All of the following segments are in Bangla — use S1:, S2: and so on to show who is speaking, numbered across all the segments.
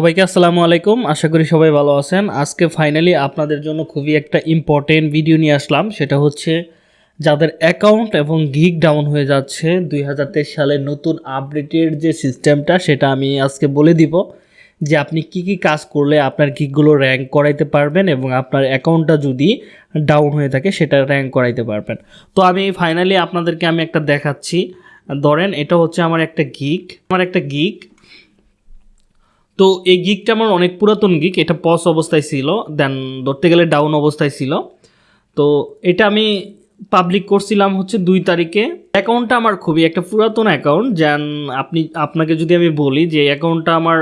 S1: সবাইকে আসসালামু আলাইকুম। আশা করি সবাই ভালো আছেন। আজকে ফাইনালি আপনাদের জন্য খুবই একটা ইম্পর্টেন্ট ভিডিও নিয়ে আসলাম। সেটা হচ্ছে যাদের অ্যাকাউন্ট এবং গিগ ডাউন হয়ে যাচ্ছে, দুই হাজার সালের নতুন আপডেটের যে সিস্টেমটা সেটা আমি আজকে বলে দিব যে আপনি কি কি কাজ করলে আপনার গিকগুলো র্যাঙ্ক করাইতে পারবেন এবং আপনার অ্যাকাউন্টটা যদি ডাউন হয়ে থাকে, সেটা র্যাঙ্ক করাইতে পারবেন। তো আমি ফাইনালি আপনাদেরকে আমি একটা দেখাচ্ছি। ধরেন এটা হচ্ছে আমার একটা গিক আমার একটা গিক তো এই গিকটা আমার অনেক পুরাতন গিক এটা পস অবস্থায় ছিল দেন ধরতে গেলে ডাউন অবস্থায় ছিল। তো এটা আমি পাবলিক করছিলাম হচ্ছে দুই তারিখে। অ্যাকাউন্টটা আমার খুবই, একটা পুরাতন অ্যাকাউন্ট যেন আপনি, আপনাকে যদি আমি বলি যে অ্যাকাউন্টটা আমার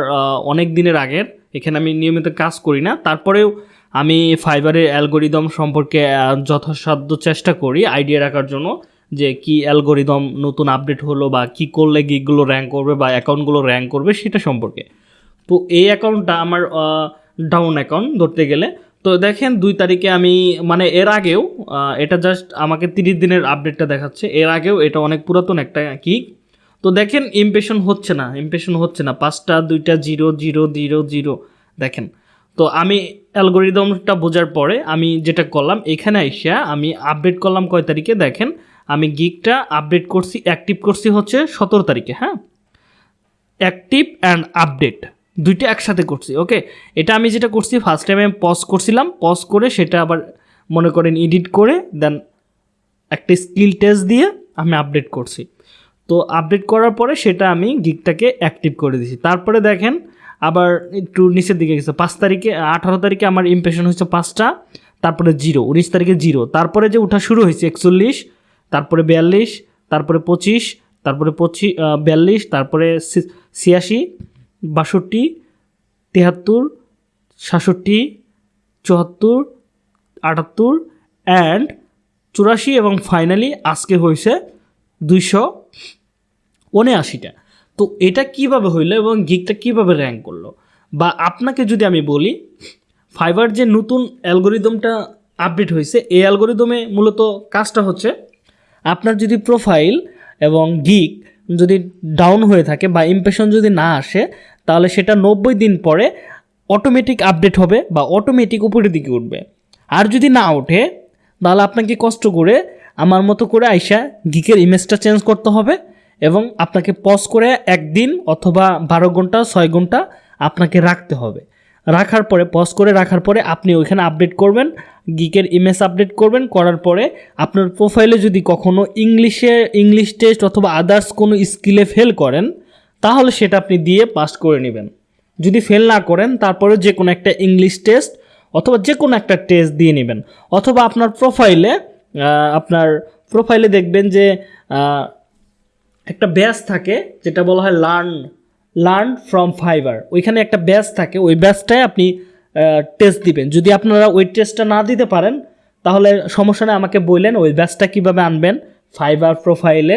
S1: অনেক দিনের আগের, এখানে আমি নিয়মিত কাজ করি না। তারপরেও আমি ফাইবারের অ্যালগোরিদম সম্পর্কে যথাসাধ্য চেষ্টা করি আইডিয়া রাখার জন্য, যে কি অ্যালগোরিদম নতুন আপডেট হলো বা কি করলে গিকগুলো র্যাঙ্ক করবে বা অ্যাকাউন্টগুলো র্যাঙ্ক করবে সেটা সম্পর্কে। তো এই অ্যাকাউন্টটা আমার ডাউন অ্যাকাউন্ট ধরতে গেলে। তো দেখেন দুই তারিখে আমি মানে এর আগেও এটা জাস্ট আমাকে তিরিশ দিনের আপডেটটা দেখাচ্ছে। এর আগেও এটা অনেক পুরাতন একটা কি তো দেখেন ইমপ্রেশন হচ্ছে না ইমপ্রেশন হচ্ছে না। পাঁচটা, দুইটা জিরো জিরো জিরো জিরো দেখেন। তো আমি অ্যালগোরিদমটা বোঝার পরে আমি যেটা করলাম, এখানে আইসা আমি আপডেট করলাম কয় তারিখে? দেখেন, আমি গিকটা আপডেট করছি অ্যাক্টিভ করছি হচ্ছে সতেরো তারিখে হ্যাঁ? অ্যাক্টিভ অ্যান্ড আপডেট দুইটা একসাথে করছি ওকে এটা আমি যেটা করছি ফার্স্ট টাইম আমি পজ করছিলাম পজ করে সেটা আবার মনে করেন এডিট করে দেন একটা স্কিল টেস্ট দিয়ে আমি আপডেট করছি। তো আপডেট করার পরে সেটা আমি গিকটাকে অ্যাক্টিভ করে দিয়েছি। তারপরে দেখেন, আবার একটু নিচের দিকে গেছে, পাঁচ তারিখে, আঠারো তারিখে আমার ইমপ্রেশন হয়েছে পাঁচটা, তারপরে জিরো উনিশ তারিখে জিরো তারপরে যে ওঠা শুরু হয়েছে, একচল্লিশ, তারপরে বিয়াল্লিশ, তারপরে পঁচিশ তারপরে পঁচিশ বিয়াল্লিশ, তারপরে ছিয়াশি বাষট্টি, তেহাত্তর, সাতষট্টি, চুয়াত্তর, আটাত্তর অ্যান্ড চুরাশি এবং ফাইনালি আজকে হয়েছে দুইশো উনআশিটা। তো এটা কীভাবে হইল এবং গিকটা কীভাবে র্যাঙ্ক করল? বা আপনাকে যদি আমি বলি ফাইবার যে নতুন অ্যালগোরিদমটা আপডেট হয়েছে, এই অ্যালগোরিদমে মূলত কাজটা হচ্ছে, আপনার যদি প্রোফাইল এবং গিক যদি ডাউন হয়ে থাকে বা ইমপ্রেশন যদি না আসে তাহলে সেটা নব্বই দিন পরে অটোমেটিক আপডেট হবে বা অটোমেটিক উপরের দিকে উঠবে। আর যদি না ওঠে, তাহলে আপনাকে কষ্ট করে আমার মতো করে আইসা গিকের ইমেজটা চেঞ্জ করতে হবে এবং আপনাকে পজ করে একদিন অথবা বারো ঘণ্টা, ছয় ঘণ্টা আপনাকে রাখতে হবে। রাখার পরে পজ করে রাখার পরে আপনি ওইখানে আপডেট করবেন গিকের ইমেজ আপডেট করবেন, করার পরে আপনার প্রোফাইলে যদি কখনো ইংলিশে ইংলিশ টেস্ট অথবা আদার্স কোনো স্কিলে ফেল করেন তাহলে সেটা আপনি দিয়ে পাস করে নেবেন। যদি ফেল না করেন তারপরে যে কোনো একটা ইংলিশ টেস্ট অথবা যে কোনো একটা টেস্ট দিয়ে নেবেন। অথবা আপনার প্রোফাইলে আপনার প্রোফাইলে দেখবেন যে একটা ব্যাচ থাকে, যেটা বলা হয় লার্ন লার্ন ফ্রম ফাইবার ওইখানে একটা ব্যাচ থাকে, ওই ব্যাচটায় আপনি টেস্ট দিবেন। যদি আপনারা ওই টেস্টটা না দিতে পারেন, তাহলে সমস্যা নেই, আমাকে বললেন ওই ব্যাচটা কীভাবে আনবেন। ফাইবার প্রোফাইলে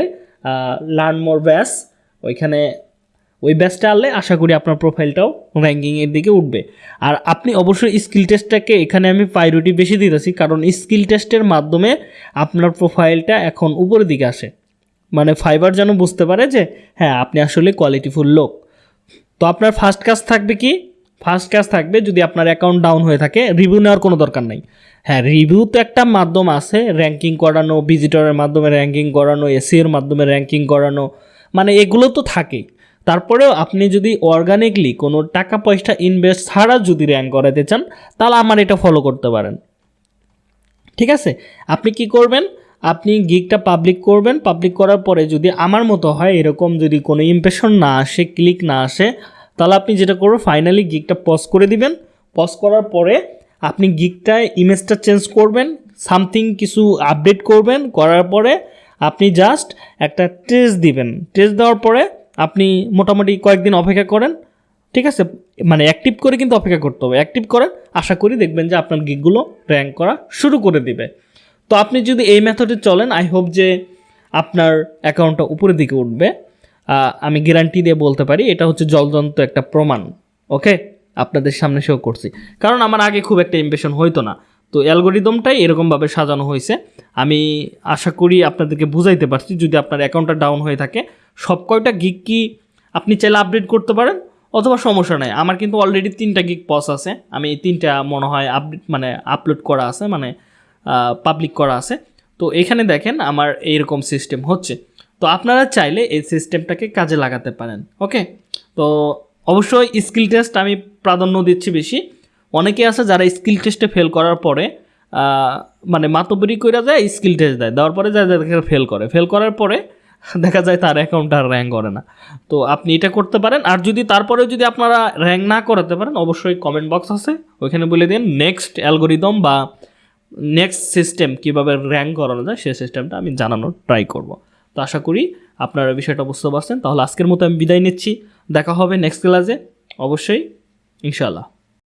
S1: লার্ন মোর ব্যাচ ওইখানে ওই ব্যাচটা আনলে আশা করি আপনার প্রোফাইলটাও র্যাঙ্কিংয়ের দিকে উঠবে। আর আপনি অবশ্যই স্কিল টেস্টটাকে এখানে আমি প্রায়োরিটি বেশি দিতেছি, কারণ স্কিল টেস্টের মাধ্যমে আপনার প্রোফাইলটা এখন উপরের দিকে আসে। মানে ফাইবার যেন বুঝতে পারে যে হ্যাঁ আপনি আসলে কোয়ালিটিফুল লোক। তো আপনার ফার্স্ট কাজ থাকবে কি? ফার্স্ট কাজ থাকবে যদি আপনার অ্যাকাউন্ট ডাউন হয়ে থাকে রিভিউ নেওয়ার কোনো দরকার নাই। হ্যাঁ রিভিউ তো একটা মাধ্যম আছে র্যাঙ্কিং করানো ভিজিটরের মাধ্যমে র্যাঙ্কিং করানো এসিওর মাধ্যমে র্যাঙ্কিং করানো মানে এগুলো তো থাকেই। তারপরেও আপনি যদি অর্গানিকলি কোনো টাকা পয়সা ইনভেস্ট ছাড়া যদি র্যাঙ্ক করাতে চান, তাহলে আমার এটা ফলো করতে পারেন। ঠিক আছে? আপনি কি করবেন? আপনি গিগটা পাবলিক করবেন। পাবলিক করার পরে যদি আমার মতো হয়, এরকম যদি কোনো ইমপ্রেশন না আসে ক্লিক না আসে, তাহলে আপনি যেটা করবেন ফাইনালি গিগটা পজ করে দিবেন। পজ করার পরে আপনি গিগটা ইমেজটা চেঞ্জ করবেন সামথিং কিছু আপডেট করবেন, করার পরে আপনি জাস্ট একটা টেস্ট দিবেন। টেস্ট দেওয়ার পরে আপনি মোটামুটি কয়েকদিন অপেক্ষা করেন, ঠিক আছে? মানে অ্যাক্টিভ করে কিন্তু অপেক্ষা করতে হবে। অ্যাক্টিভ করেন, আশা করি দেখবেন যে আপনার গিকগুলো র্যাঙ্ক করা শুরু করে দিবে। তো আপনি যদি এই মেথডে চলেন আই হোপ যে আপনার অ্যাকাউন্টটা উপরের দিকে উঠবে। আমি গ্যারান্টি দিয়ে বলতে পারি, এটা হচ্ছে জলজন্ত একটা প্রমাণ ওকে আপনাদের সামনে শো করছি। কারণ আমার আগে খুব একটা ইমপ্রেশন হইতো না। তো অ্যালগোরিদমটাই এরকমভাবে সাজানো হয়েছে। আমি আশা করি আপনাদেরকে বুঝাইতে পারছি, যদি আপনার অ্যাকাউন্টটা ডাউন হয়ে থাকে সব কয়টা গিক কি আপনি চাইলে আপডেট করতে পারেন? অথবা সমস্যা নাই। আমার কিন্তু অলরেডি তিনটা গিক পস আছে। আমি তিনটা মনে হয় আপডেট মানে আপলোড করা আছে মানে পাবলিক করা আছে। তো এখানে দেখেন আমার এইরকম সিস্টেম হচ্ছে। তো আপনারা চাইলে এই সিস্টেমটাকে কাজে লাগাতে পারেন ওকে তো অবশ্যই স্কিল টেস্ট আমি প্রাধান্য দিচ্ছি বেশি। অনেকে আছে যারা স্কিল টেস্টে ফেল করার পরে মানে মাতবরি করে দেয় স্কিল টেস্ট দেয়। দেওয়ার পরে যায় যাদের ফেল করে। ফেল করার পরে দেখা যায় তার অ্যাকাউন্ট আর র্যাঙ্ক করে না। তো আপনি এটা করতে পারেন, আর যদি তারপরে যদি আপনারা র্যাঙ্ক না করাতে পারেন, অবশ্যই কমেন্ট বক্স আছে, ওইখানে বলে দিন নেক্সট অ্যালগোরিদম বা নেক্সট সিস্টেম কীভাবে র্যাঙ্ক করানো যায় সেই সিস্টেমটা আমি জানানোর ট্রাই করব। তো আশা করি আপনারা বিষয়টা বুঝতে পারছেন। তাহলে আজকের মতো আমি বিদায় নিচ্ছি। দেখা হবে নেক্সট ক্লাসে অবশ্যই, ইনশাআল্লাহ।